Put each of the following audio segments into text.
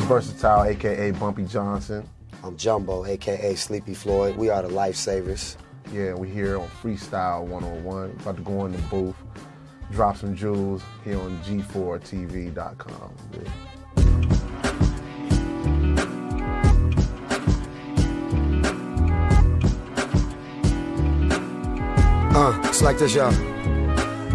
Vursatyl, aka Bumpy Johnson. I'm Jumbo, aka Sleepy Floyd. We are the Lifesavas. Yeah, we're here on Freestyle 101. About to go in the booth, drop some jewels here on G4TV.com. Yeah. Uh, it's like this, y'all.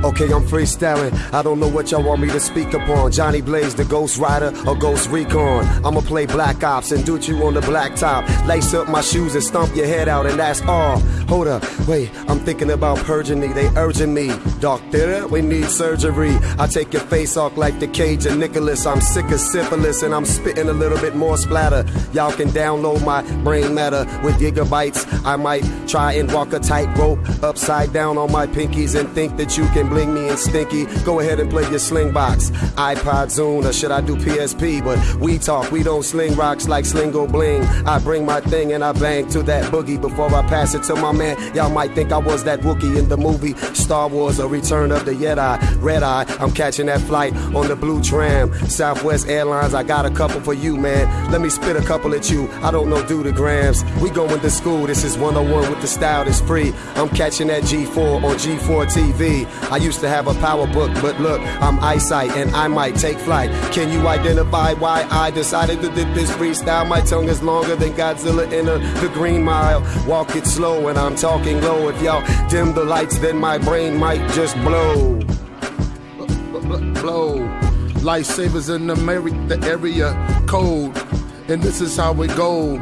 Okay, I'm freestyling. I don't know what y'all want me to speak upon. Johnny Blaze, the Ghost Rider, or Ghost Recon. I'ma play Black Ops and do you on the black top. Lace up my shoes and stomp your head out, and that's all. Hold up, wait, I'm thinking about purging me. They urging me. Doctor, we need surgery. I take your face off like the cage of Nicholas. I'm sick of syphilis and I'm spitting a little bit more splatter. Y'all can download my brain matter with gigabytes. I might try and walk a tightrope upside down on my pinkies and think that you can bling me and stinky. Go ahead and play your Slingbox. iPod Zune, or should I do PSP? But we talk, we don't sling rocks like Slingo Bling. I bring my thing and I bang to that boogie before I pass it to my man. Y'all might think I was that Wookie in the movie Star Wars, A Return of the Jedi. Red Eye, I'm catching that flight on the blue tram. Southwest Airlines, I got a couple for you, man. Let me spit a couple at you. I don't know do the grams. We going to school, this is 101 with the style that's free. I'm catching that G4 on G4 TV. Used to have a PowerBook, but look, I'm eyesight and I might take flight. Can you identify why I decided to do this freestyle? My tongue is longer than Godzilla in a, the Green Mile. Walk it slow and I'm talking low. If y'all dim the lights, then my brain might just blow. blow. Lifesavas in the, the area code. And this is how it go.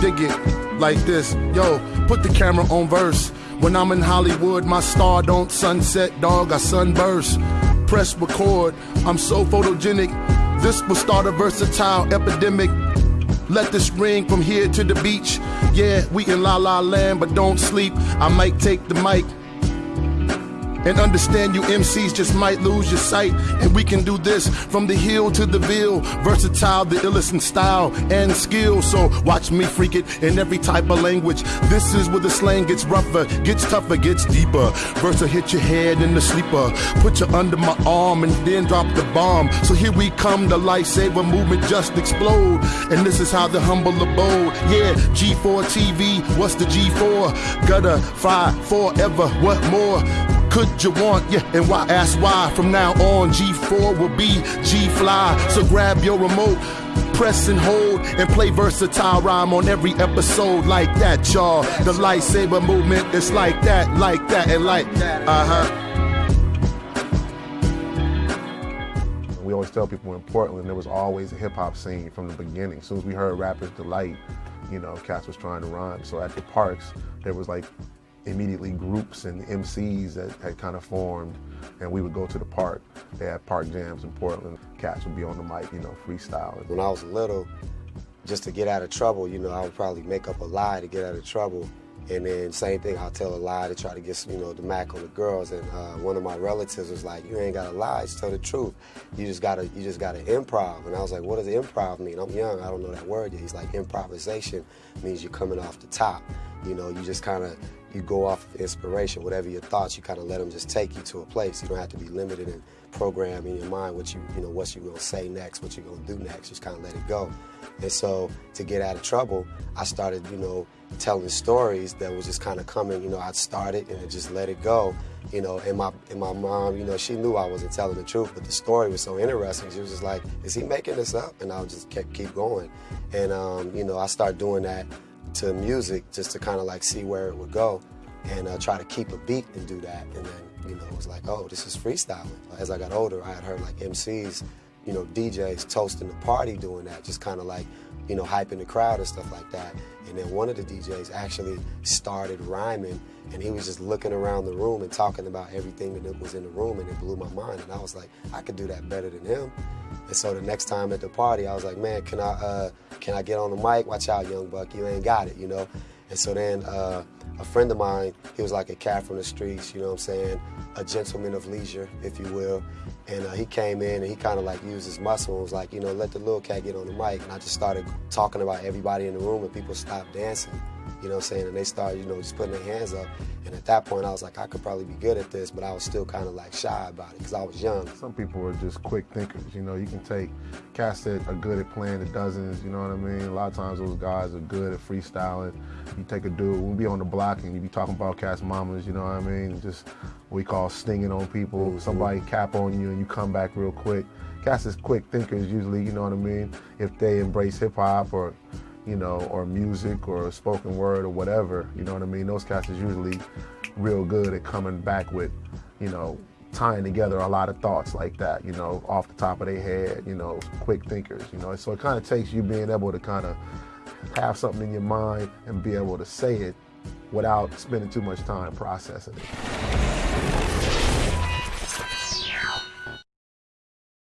Dig it like this. Yo, put the camera on verse. When I'm in Hollywood, my star don't sunset, dog. I sunburst. Press record. I'm so photogenic. This will start a versatile epidemic. Let this ring from here to the beach. Yeah, we in La La Land, but don't sleep. I might take the mic. And understand you MCs just might lose your sight. And we can do this from the hill to the ville. Vursatyl, the illest in style and skill. So watch me freak it in every type of language. This is where the slang gets rougher, gets tougher, gets deeper. Versa hit your head in the sleeper. Put you under my arm and then drop the bomb. So here we come, the lifesaver movement just explode. And this is how the humble abode. Yeah, G4 TV, what's the G4? Gutter, fry, forever, what more? Could you want? Yeah, and why ask why? From now on, G4 will be G Fly. So grab your remote, press and hold, and play versatile rhyme on every episode like that, y'all. The lightsaber movement is like that, like that, and like uh huh. We always tell people in Portland there was always a hip hop scene from the beginning. As soon as we heard Rappers Delight, you know, Cats was trying to rhyme. So at the parks, there was like immediately groups and MCs that had kind of formed, and we would go to the park. They had park jams in Portland. Cats would be on the mic, you know, freestyling. When I was little, just to get out of trouble, you know, I would probably make up a lie to get out of trouble. And then same thing, I'll tell a lie to try to get, you know, the mac on the girls. And uh, one of my relatives was like, "You ain't gotta lie, just tell the truth. You just gotta, you just gotta improv." And I was like, "What does improv mean?" I'm young, I don't know that word yet. He's like, "Improvisation means you're coming off the top. You know, you just kind of, you go off of inspiration. Whatever your thoughts, you kind of let them just take you to a place. You don't have to be limited and program in your mind what you, you know, what you're gonna say next, what you're gonna do next. Just kind of let it go. And so to get out of trouble, I started, you know, telling stories that was just kind of coming. You know, I'd started and just let it go. You know, and my and my mom, you know, she knew I wasn't telling the truth, but the story was so interesting. She was just like, "Is he making this up?" And I just kept keep going. And um, you know, I started doing that to music just to kind of like see where it would go and uh, try to keep a beat and do that. And then, you know, it was like, oh, this is freestyling. As I got older, I had heard like MCs, you know, DJs toasting the party doing that, just kind of like, you know, hyping the crowd and stuff like that. And then one of the DJs actually started rhyming and he was just looking around the room and talking about everything that was in the room and it blew my mind. And I was like, I could do that better than him. And so the next time at the party, I was like, man, can I uh, can I get on the mic? Watch out, young buck, you ain't got it, you know. And so then uh, a friend of mine, he was like a cat from the streets, you know what I'm saying, a gentleman of leisure, if you will. And uh, he came in and he kind of like used his muscle and was like, you know, let the little cat get on the mic. And I just started talking about everybody in the room and people stopped dancing. You know what I'm saying? And they started, you know, just putting their hands up. And at that point, I was like, I could probably be good at this, but I was still kind of like shy about it because I was young. Some people are just quick thinkers. You know, you can take cats that are good at playing the dozens. You know what I mean? A lot of times those guys are good at freestyling. You take a dude, we'll be on the block and you be talking about cats mamas. You know what I mean? Just what we call stinging on people. Mm-hmm. Somebody cap on you and you come back real quick. Cats is quick thinkers usually. You know what I mean? If they embrace hip hop or you know, or music or spoken word or whatever, you know what I mean? Those cats is usually real good at coming back with, you know, tying together a lot of thoughts like that, you know, off the top of their head, you know, quick thinkers, you know. So it kind of takes you being able to kind of have something in your mind and be able to say it without spending too much time processing it.